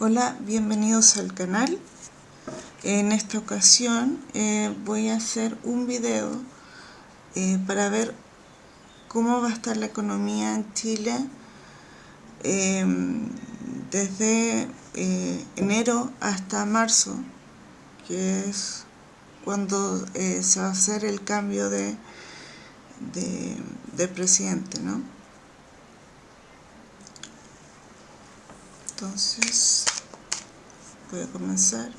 Hola, bienvenidos al canal. En esta ocasión eh, voy a hacer un video eh, para ver cómo va a estar la economía en Chile em, desde eh, enero hasta marzo, que es cuando se va a hacer el cambio de, de, de presidente, ¿no? Entonces voy a comenzar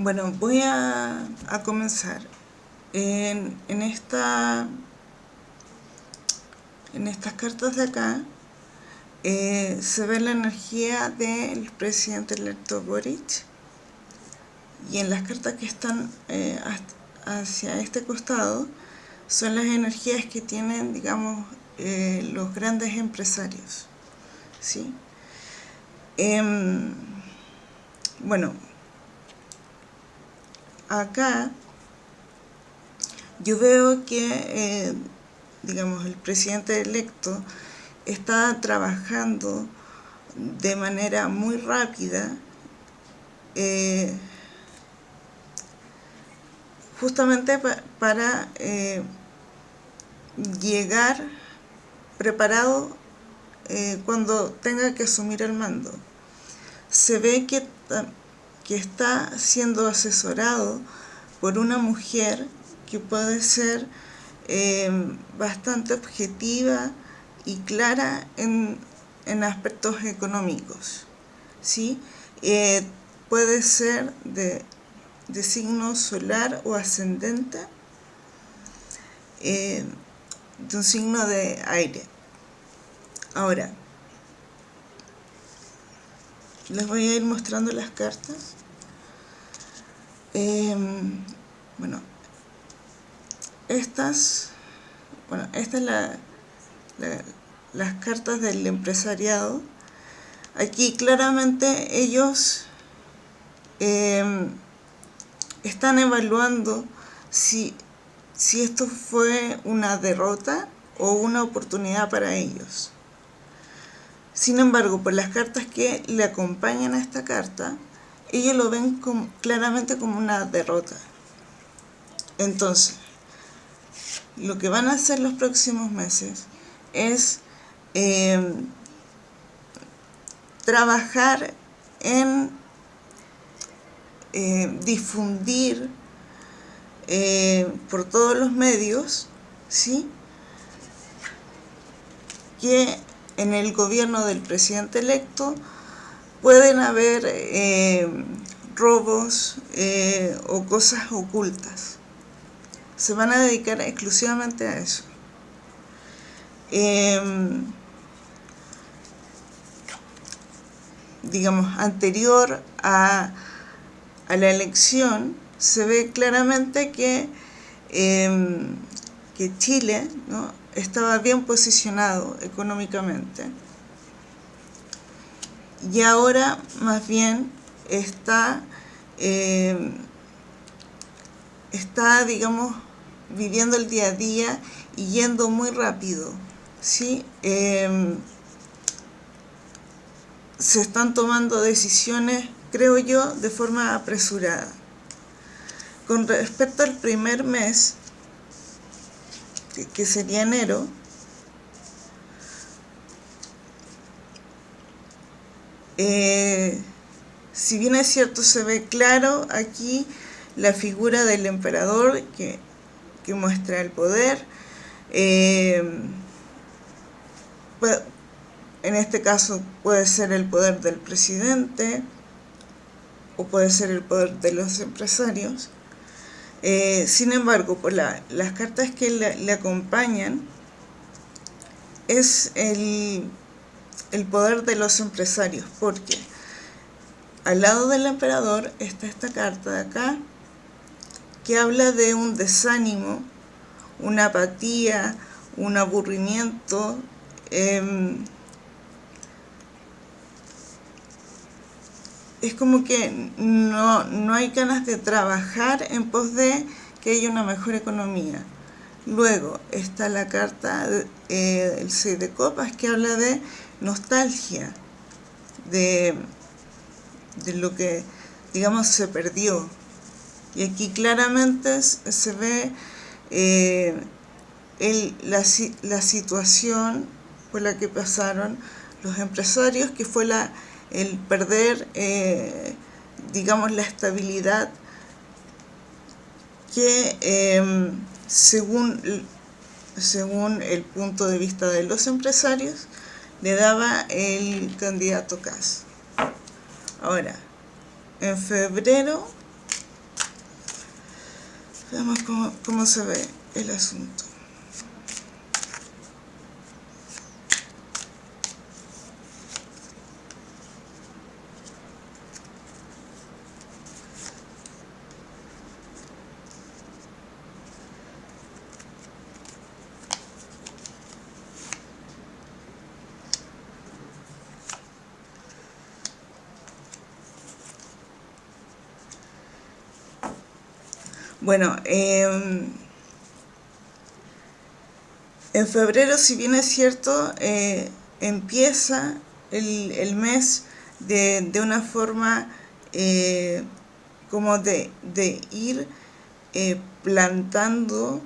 Bueno, voy a, comenzar. En, esta, en estas cartas de acá eh, se ve la energía del presidente electo Boric y en las cartas que están eh, hacia este costado son las energías que tienen, digamos, eh, los grandes empresarios. ¿sí? Em, bueno, acá yo veo que, eh, digamos, el presidente electo está trabajando de manera muy rápida eh, justamente para eh, llegar preparado cuando tenga que asumir el mando. Se ve que que está siendo asesorado por una mujer que puede ser eh, bastante objetiva y clara en, aspectos económicos. ¿sí? Eh, puede ser de, signo solar o ascendente, eh, de un signo de aire. Ahora, les voy a ir mostrando las cartas. Em, bueno, estas, bueno, esta es la, las cartas del empresariado. Aquí claramente ellos em, están evaluando si, si esto fue una derrota o una oportunidad para ellos. Sin embargo, por las cartas que le acompañan a esta carta, ellos lo ven claramente como una derrota. Entonces, lo que van a hacer los próximos meses es em, trabajar en eh, difundir eh, por todos los medios, ¿sí? que en el gobierno del presidente electo pueden haber eh, robos eh, o cosas ocultas. se van a dedicar exclusivamente a eso. Em, digamos, anterior a, la elección, se ve claramente que, em, que Chile ¿no? Estaba bien posicionado económicamente y ahora más bien está, em, está digamos, viviendo el día a día y yendo muy rápido. ¿sí? Em, se están tomando decisiones, creo yo, de forma apresurada. Con respecto al primer mes, que sería enero, eh, si bien es cierto, se ve claro aquí la figura del emperador que, muestra el poder. Eh, en este caso puede ser el poder del presidente o puede ser el poder de los empresarios. Eh, sin embargo, por las cartas que le, acompañan, es el, el, poder de los empresarios, porque al lado del emperador está esta carta de acá, que habla de un desánimo, una apatía, un aburrimiento, em, es como que no, no hay ganas de trabajar en pos de que haya una mejor economía. Luego está la carta eh, del 6 de copas que habla de nostalgia, de, de lo que, digamos, se perdió. Y aquí claramente se ve eh, la, la situación por la que pasaron los empresarios, que fue la el perder, eh, digamos, la estabilidad que em, según, según el punto de vista de los empresarios le daba el candidato Cas. Ahora, en febrero, veamos cómo se ve el asunto. Bueno, em, en febrero, si bien es cierto, eh, empieza el, mes de, una forma eh, como de, ir eh, plantando,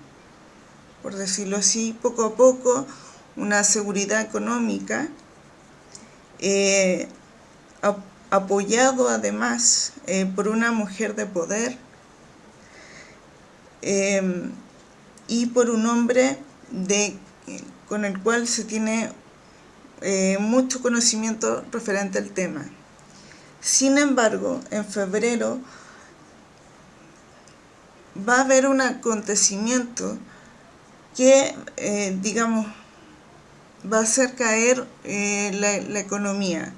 por decirlo así, poco a poco, una seguridad económica, apoyado además por una mujer de poder, Em, y por un hombre de, con el cual se tiene eh, mucho conocimiento referente al tema. Sin embargo, en febrero va a haber un acontecimiento que, eh, digamos, va a hacer caer eh, la, economía.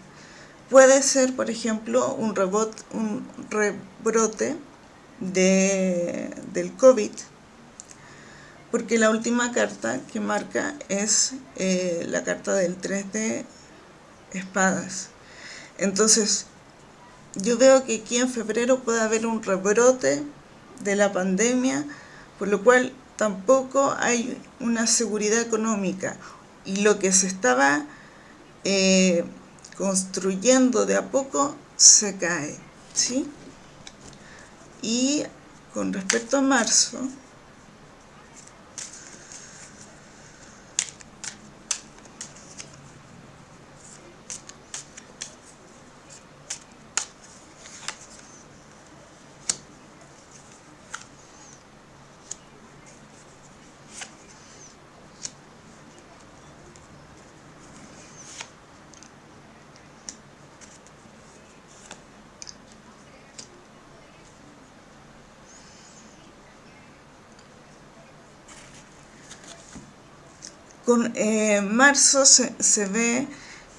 Puede ser, por ejemplo, un, un rebrote de, del COVID, porque la última carta que marca es eh, la carta del 3 de espadas. Entonces, yo veo que aquí en febrero puede haber un rebrote de la pandemia, por lo cual tampoco hay una seguridad económica. Y lo que se estaba eh, construyendo de a poco se cae. ¿sí? Y con respecto a marzo, con eh, marzo se, se, ve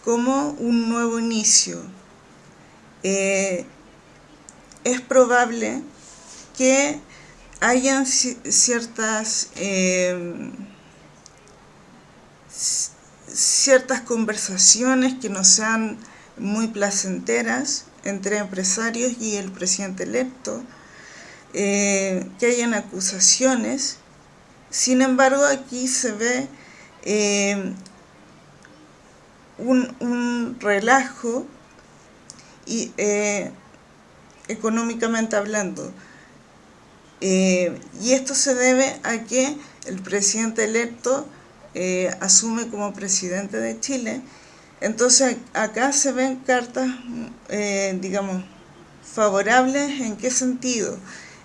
como un nuevo inicio. Eh, es probable que hayan ciertas eh, ciertas conversaciones que no sean muy placenteras entre empresarios y el presidente electo, eh, que hayan acusaciones. Sin embargo, aquí se ve eh, un, relajo y, eh, económicamente hablando. y esto se debe a que el presidente electo asume como presidente de Chile. Entonces acá se ven cartas, eh, digamos, favorables. En qué sentido,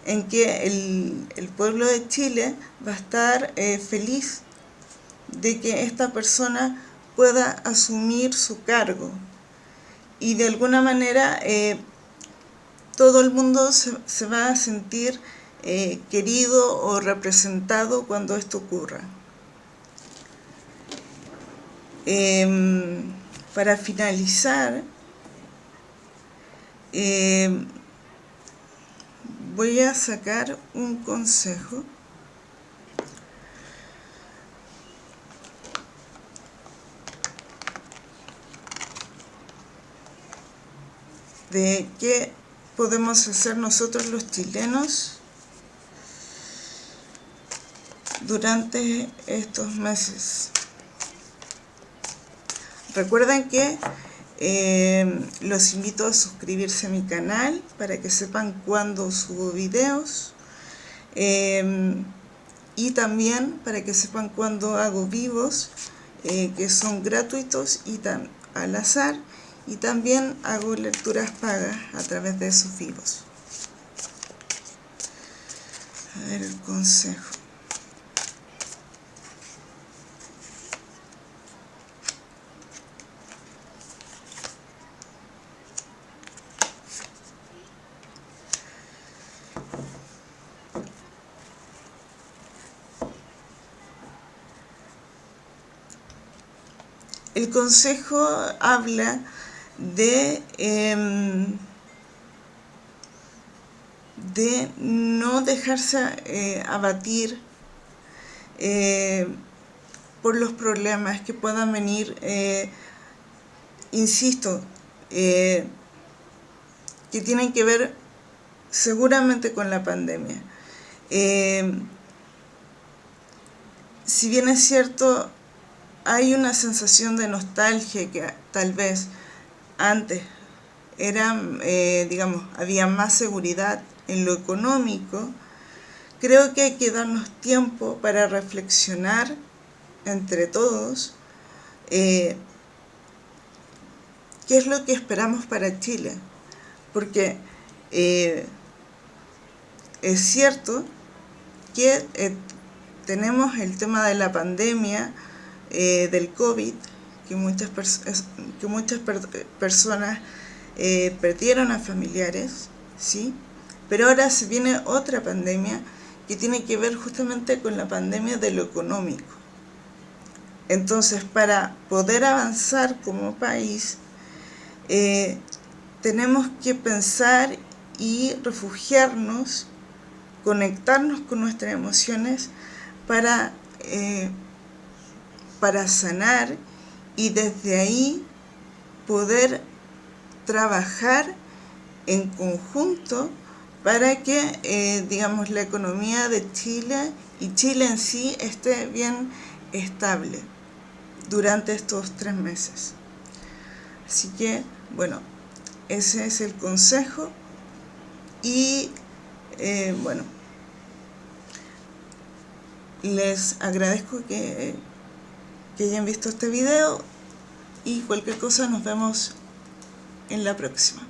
en que el, pueblo de Chile va a estar eh, feliz de que esta persona pueda asumir su cargo y de alguna manera eh, todo el mundo se, va a sentir querido o representado cuando esto ocurra. Em, para finalizar, em, voy a sacar un consejo de qué podemos hacer nosotros los chilenos durante estos meses. Recuerden que eh, los invito a suscribirse a mi canal para que sepan cuándo subo videos eh, y también para que sepan cuándo hago vivos eh, que son gratuitos y tan al azar y también hago lecturas pagas a través de esos vivos. A ver el consejo. el consejo habla de, em, de no dejarse eh, abatir eh, por los problemas que puedan venir, eh, insisto, que tienen que ver seguramente con la pandemia. si bien es cierto, hay una sensación de nostalgia que tal vez antes era, eh, digamos, había más seguridad en lo económico, creo que hay que darnos tiempo para reflexionar entre todos eh, qué es lo que esperamos para Chile. Porque eh, es cierto que tenemos el tema de la pandemia, eh, del COVID, que muchas, que muchas personas eh, perdieron a familiares, ¿sí? pero ahora se viene otra pandemia que tiene que ver justamente con la pandemia de lo económico. Entonces, para poder avanzar como país, eh, tenemos que pensar y refugiarnos, conectarnos con nuestras emociones para para sanar y desde ahí poder trabajar en conjunto para que, eh, digamos, la economía de Chile y Chile en sí esté bien estable durante estos tres meses. Así que, bueno, ese es el consejo y, eh, bueno, les agradezco que que hayan visto este video y cualquier cosa nos vemos en la próxima.